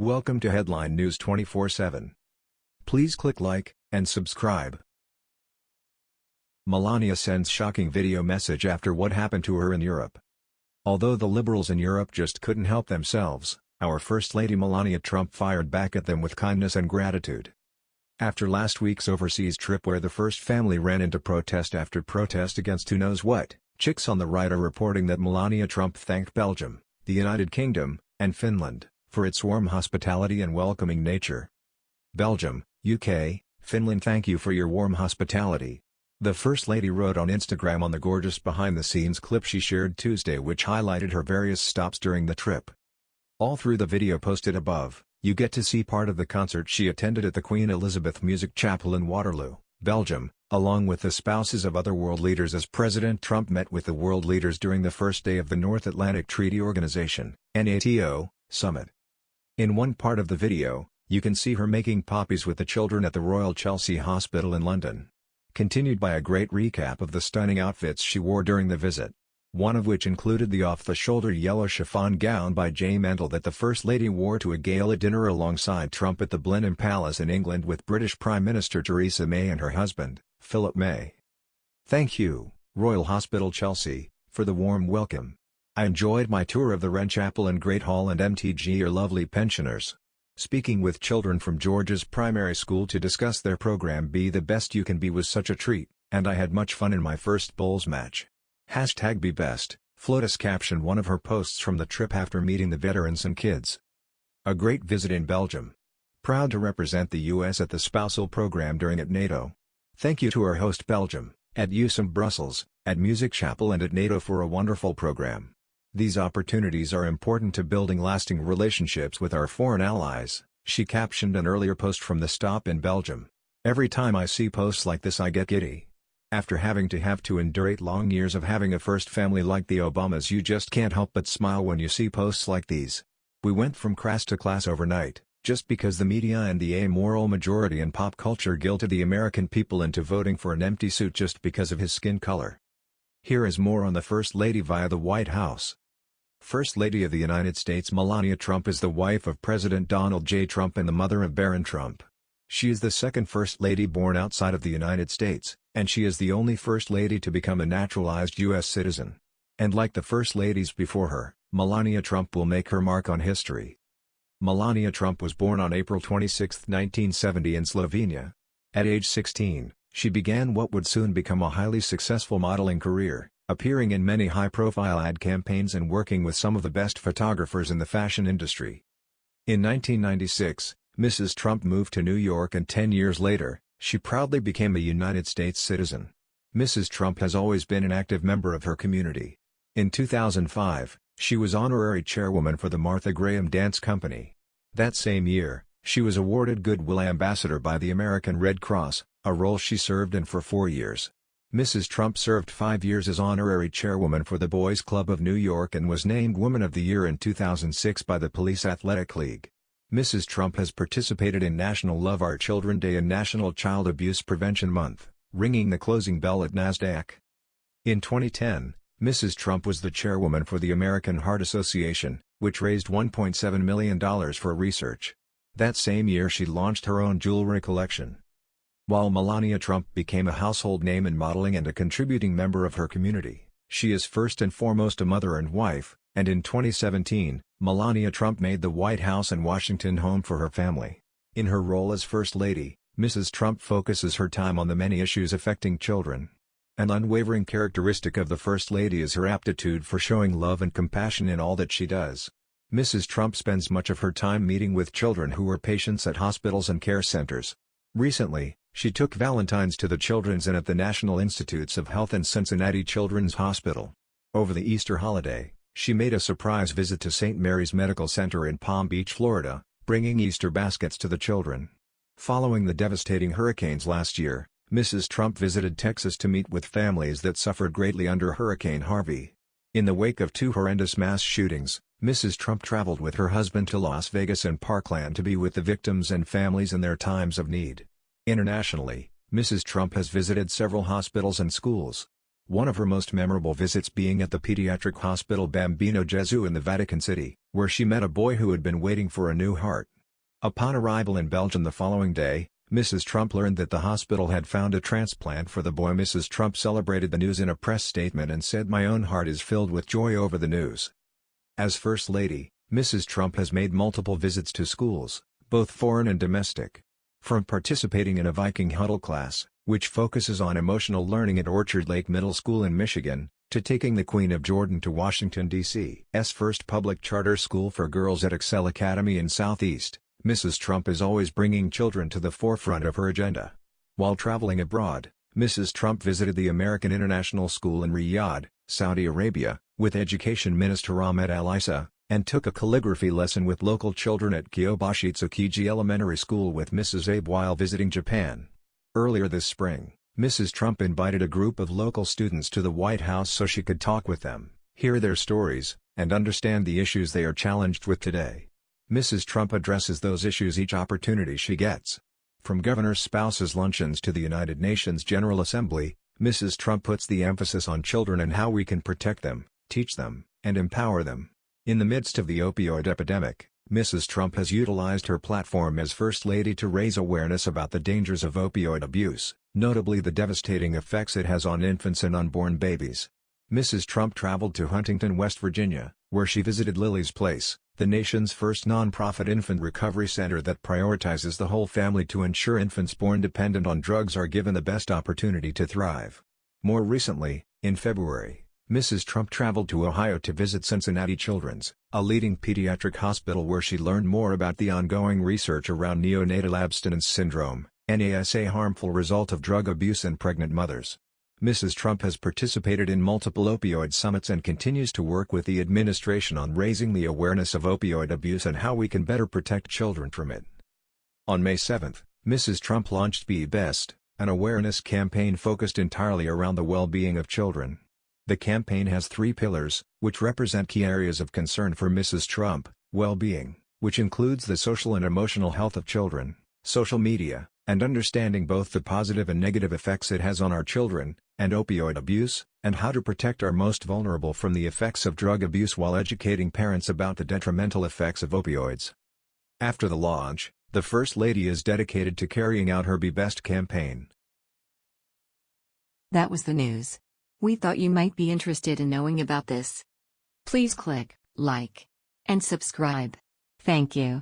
Welcome to Headline News 24/7. Please click like and subscribe. Melania sends shocking video message after what happened to her in Europe. Although the liberals in Europe just couldn't help themselves, our First Lady Melania Trump fired back at them with kindness and gratitude. After last week's overseas trip where the first family ran into protest after protest against who knows what, chicks on the right are reporting that Melania Trump thanked Belgium, the United Kingdom, and Finland for its warm hospitality and welcoming nature. Belgium, UK, Finland thank you for your warm hospitality. The First Lady wrote on Instagram on the gorgeous behind-the-scenes clip she shared Tuesday which highlighted her various stops during the trip. All through the video posted above, you get to see part of the concert she attended at the Queen Elisabeth Music Chapel in Waterloo, Belgium, along with the spouses of other world leaders as President Trump met with the world leaders during the first day of the North Atlantic Treaty Organization NATO, summit. In one part of the video, you can see her making poppies with the children at the Royal Chelsea Hospital in London. Continued by a great recap of the stunning outfits she wore during the visit. One of which included the off-the-shoulder yellow chiffon gown by J. Mendel that the First Lady wore to a gala dinner alongside Trump at the Blenheim Palace in England with British Prime Minister Theresa May and her husband, Philip May. Thank you, Royal Hospital Chelsea, for the warm welcome. I enjoyed my tour of the Wren Chapel and Great Hall and MTG are lovely pensioners. Speaking with children from George's primary school to discuss their program Be the Best You Can Be was such a treat, and I had much fun in my first bowls match. Hashtag Be Best, Flotus captioned one of her posts from the trip after meeting the veterans and kids. A great visit in Belgium. Proud to represent the U.S. at the spousal program during at NATO. Thank you to our host Belgium, at USM Brussels, at Music Chapel and at NATO for a wonderful program. These opportunities are important to building lasting relationships with our foreign allies, she captioned an earlier post from the stop in Belgium. Every time I see posts like this I get giddy. After having to have to endure eight long years of having a first family like the Obamas you just can't help but smile when you see posts like these. We went from crass to class overnight, just because the media and the amoral majority in pop culture guilted the American people into voting for an empty suit just because of his skin color. Here is more on the First Lady via the White House. First Lady of the United States Melania Trump is the wife of President Donald J. Trump and the mother of Barron Trump. She is the second First Lady born outside of the United States, and she is the only First Lady to become a naturalized U.S. citizen. And like the First Ladies before her, Melania Trump will make her mark on history. Melania Trump was born on April 26, 1970 in Slovenia. At age 16, she began what would soon become a highly successful modeling career appearing in many high-profile ad campaigns and working with some of the best photographers in the fashion industry. In 1996, Mrs. Trump moved to New York and 10 years later, she proudly became a United States citizen. Mrs. Trump has always been an active member of her community. In 2005, she was honorary chairwoman for the Martha Graham Dance Company. That same year, she was awarded Goodwill Ambassador by the American Red Cross, a role she served in for four years. Mrs. Trump served five years as honorary chairwoman for the Boys Club of New York and was named Woman of the Year in 2006 by the Police Athletic League. Mrs. Trump has participated in National Love Our Children Day and National Child Abuse Prevention Month, ringing the closing bell at NASDAQ. In 2010, Mrs. Trump was the chairwoman for the American Heart Association, which raised $1.7 million for research. That same year she launched her own jewelry collection. While Melania Trump became a household name in modeling and a contributing member of her community, she is first and foremost a mother and wife, and in 2017, Melania Trump made the White House in Washington home for her family. In her role as First Lady, Mrs. Trump focuses her time on the many issues affecting children. An unwavering characteristic of the First Lady is her aptitude for showing love and compassion in all that she does. Mrs. Trump spends much of her time meeting with children who are patients at hospitals and care centers. Recently, she took Valentine's to the Children's and at the National Institutes of Health and Cincinnati Children's Hospital. Over the Easter holiday, she made a surprise visit to St. Mary's Medical Center in Palm Beach, Florida, bringing Easter baskets to the children. Following the devastating hurricanes last year, Mrs. Trump visited Texas to meet with families that suffered greatly under Hurricane Harvey. In the wake of two horrendous mass shootings, Mrs. Trump traveled with her husband to Las Vegas and Parkland to be with the victims and families in their times of need. Internationally, Mrs. Trump has visited several hospitals and schools. one of her most memorable visits being at the pediatric hospital Bambino Gesù in the Vatican City, where she met a boy who had been waiting for a new heart. Upon arrival in Belgium the following day, Mrs. Trump learned that the hospital had found a transplant for the boy. Mrs. Trump celebrated the news in a press statement and said my own heart is filled with joy over the news. As First Lady, Mrs. Trump has made multiple visits to schools, both foreign and domestic. From participating in a Viking Huddle class, which focuses on emotional learning at Orchard Lake Middle School in Michigan, to taking the Queen of Jordan to Washington, D.C.'s first public charter school for girls at Excel Academy in Southeast, Mrs. Trump is always bringing children to the forefront of her agenda. While traveling abroad, Mrs. Trump visited the American International School in Riyadh, Saudi Arabia, with Education Minister Ahmed Al-Issa, and took a calligraphy lesson with local children at Kyobashi Tsukiji Elementary School with Mrs. Abe while visiting Japan. Earlier this spring, Mrs. Trump invited a group of local students to the White House so she could talk with them, hear their stories, and understand the issues they are challenged with today. Mrs. Trump addresses those issues each opportunity she gets. From governors' spouses' luncheons to the United Nations General Assembly, Mrs. Trump puts the emphasis on children and how we can protect them, teach them, and empower them. In the midst of the opioid epidemic, Mrs. Trump has utilized her platform as First Lady to raise awareness about the dangers of opioid abuse, notably the devastating effects it has on infants and unborn babies. Mrs. Trump traveled to Huntington, West Virginia, where she visited Lily's Place, the nation's first non-profit infant recovery center that prioritizes the whole family to ensure infants born dependent on drugs are given the best opportunity to thrive. More recently, in February, Mrs. Trump traveled to Ohio to visit Cincinnati Children's, a leading pediatric hospital where she learned more about the ongoing research around neonatal abstinence syndrome, NASA harmful result of drug abuse in pregnant mothers. Mrs. Trump has participated in multiple opioid summits and continues to work with the administration on raising the awareness of opioid abuse and how we can better protect children from it. On May 7, Mrs. Trump launched Be Best, an awareness campaign focused entirely around the well-being of children. The campaign has three pillars, which represent key areas of concern for Mrs. Trump, well-being, which includes the social and emotional health of children, social media, and understanding both the positive and negative effects it has on our children, and opioid abuse, and how to protect our most vulnerable from the effects of drug abuse while educating parents about the detrimental effects of opioids. After the launch, the First Lady is dedicated to carrying out her Be Best campaign. That was the news. We thought you might be interested in knowing about this. Please click like and subscribe. Thank you.